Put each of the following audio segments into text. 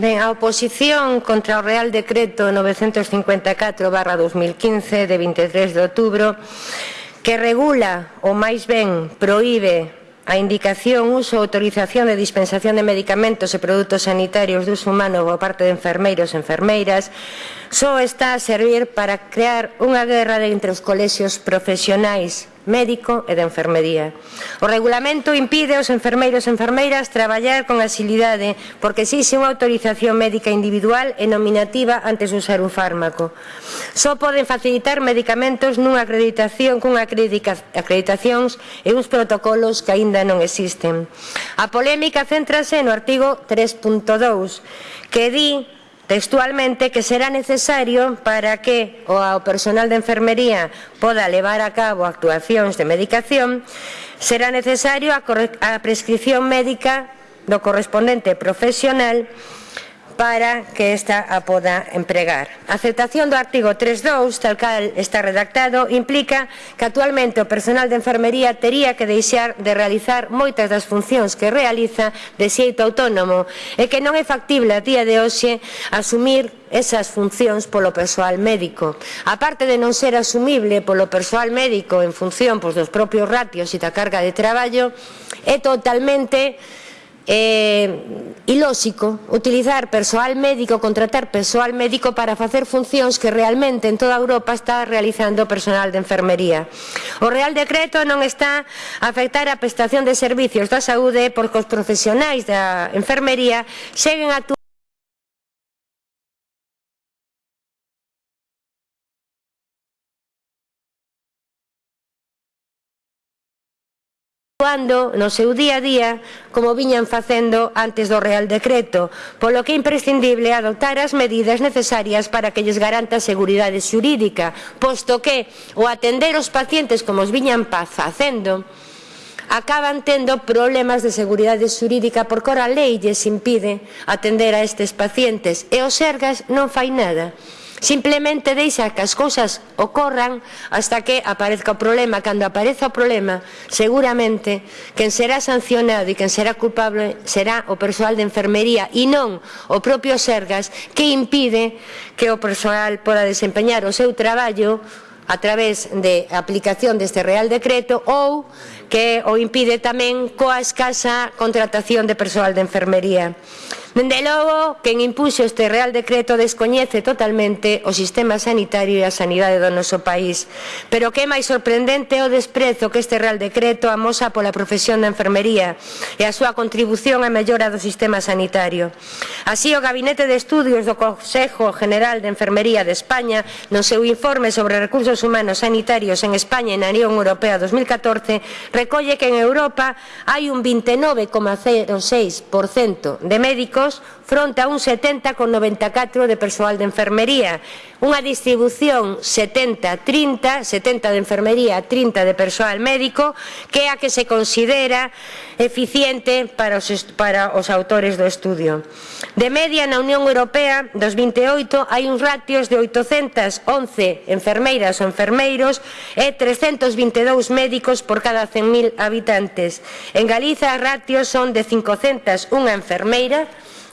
Ben, a oposición contra o Real Decreto 954 barra 2015 de 23 de outubro que regula ou máis ben proíbe a indicación, uso, autorización de dispensación de medicamentos e produtos sanitarios de uso humano por parte de enfermeiros e enfermeiras só está a servir para crear unha guerra entre os colexios profesionais médico e de enfermería. O regulamento impide aos enfermeiros e enfermeiras traballar con asilidade porque exixe unha autorización médica individual e nominativa antes de usar un fármaco. Só poden facilitar medicamentos nunha acreditación cunha acreditacións e uns protocolos que aínda non existen. A polémica céntrase no artigo 3.2 que di textualmente que será necesario para que o ao personal de enfermería poda levar a cabo actuacións de medicación, será necesario a, a prescripción médica do correspondente profesional para que esta a poda empregar. A aceptación do artigo 3.2, tal cal está redactado, implica que actualmente o personal de enfermería tería que deixar de realizar moitas das funcións que realiza de xeito autónomo e que non é factible a día de hoxe asumir esas funcións polo persoal médico. A parte de non ser asumible polo persoal médico en función pois, dos propios ratios e da carga de traballo, é totalmente eh, ilóxico utilizar persoal médico, contratar persoal médico para facer funcións que realmente en toda Europa está realizando personal de enfermería. O Real Decreto non está a afectar a prestación de servicios da saúde porque os profesionais da enfermería seguen actuando actuando no seu día a día como viñan facendo antes do Real Decreto, polo que é imprescindible adoptar as medidas necesarias para que lles garanta a seguridade xurídica, posto que o atender os pacientes como os viñan facendo, acaban tendo problemas de seguridade xurídica porque a lei lles impide atender a estes pacientes e o Sergas non fai nada. Simplemente deixa que as cousas ocorran hasta que aparezca o problema. Cando apareza o problema, seguramente, quen será sancionado e quen será culpable será o persoal de enfermería e non o propio Sergas que impide que o persoal poda desempeñar o seu traballo a través de aplicación deste Real Decreto ou que o impide tamén coa escasa contratación de persoal de enfermería. Dende logo, quen impuxo este Real Decreto descoñece totalmente o sistema sanitario e a sanidade do noso país. Pero o que é máis sorprendente é o desprezo que este Real Decreto amosa pola profesión da enfermería e a súa contribución á mellora do sistema sanitario. Así, o Gabinete de Estudios do Consejo General de Enfermería de España, no seu informe sobre recursos humanos sanitarios en España e na Unión Europea 2014, recolle que en Europa hai un 29,06% de médicos médicos fronte a un 70,94 de persoal de enfermería. Unha distribución 70-30, 70 de enfermería, 30 de persoal médico, que é a que se considera eficiente para os, para os autores do estudio. De media na Unión Europea dos 28 hai uns ratios de 811 enfermeiras ou enfermeiros e 322 médicos por cada 100.000 habitantes. En Galiza, ratios son de 501 enfermeira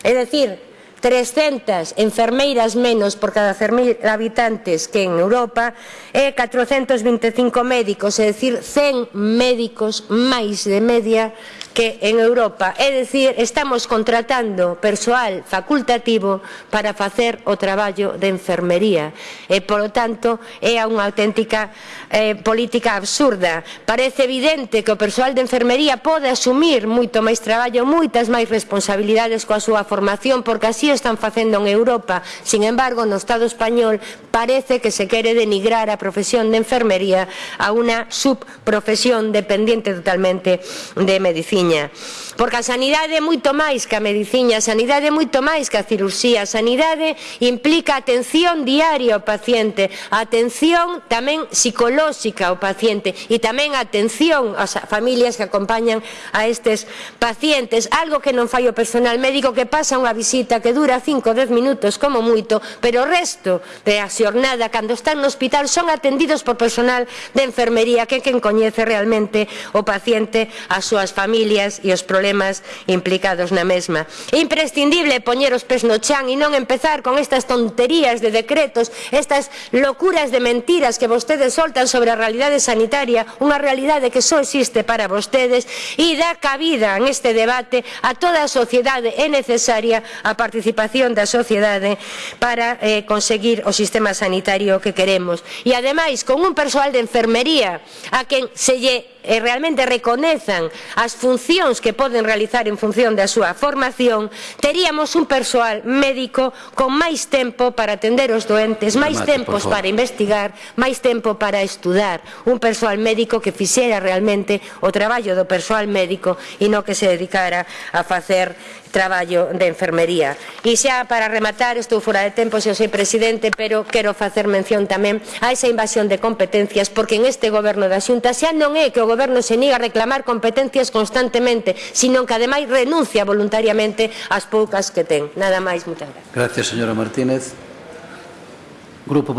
É dicir, 300 enfermeiras menos por cada 100.000 habitantes que en Europa e 425 médicos, é dicir, 100 médicos máis de media que en Europa. É dicir, estamos contratando persoal facultativo para facer o traballo de enfermería. E, polo tanto, é unha auténtica eh, política absurda. Parece evidente que o persoal de enfermería pode asumir moito máis traballo, moitas máis responsabilidades coa súa formación, porque así están facendo en Europa. Sin embargo, no Estado español parece que se quere denigrar a profesión de enfermería a unha subprofesión dependiente totalmente de medicina. Porque a sanidade é moito máis que a medicina, a sanidade é moito máis que a cirurxía, a sanidade implica atención diaria ao paciente, atención tamén psicolóxica ao paciente e tamén atención ás familias que acompañan a estes pacientes, algo que non fai o personal médico que pasa unha visita que dura 5 ou 10 minutos como moito, pero o resto de as xornada, cando están no hospital, son atendidos por personal de enfermería que quen coñece realmente o paciente, as súas familias e os problemas implicados na mesma. É imprescindible poñer os pés no chan e non empezar con estas tonterías de decretos, estas locuras de mentiras que vostedes soltan sobre a realidade sanitaria, unha realidade que só existe para vostedes e dá cabida en este debate a toda a sociedade é necesaria a participación da sociedade para eh, conseguir o sistema sistema sanitario que queremos. E ademais, con un persoal de enfermería a quen se lle e realmente reconezan as funcións que poden realizar en función da súa formación, teríamos un persoal médico con máis tempo para atender os doentes, máis tempos para investigar, máis tempo para estudar, un persoal médico que fixera realmente o traballo do persoal médico e non que se dedicara a facer traballo de enfermería. E xa para rematar, estou fora de tempo, xa sei presidente, pero quero facer mención tamén a esa invasión de competencias, porque en este goberno da Xunta xa non é que o goberno se niga a reclamar competencias constantemente, sino que ademais renuncia voluntariamente ás poucas que ten. Nada máis, moitas gracias. Gracias, señora Martínez. Grupo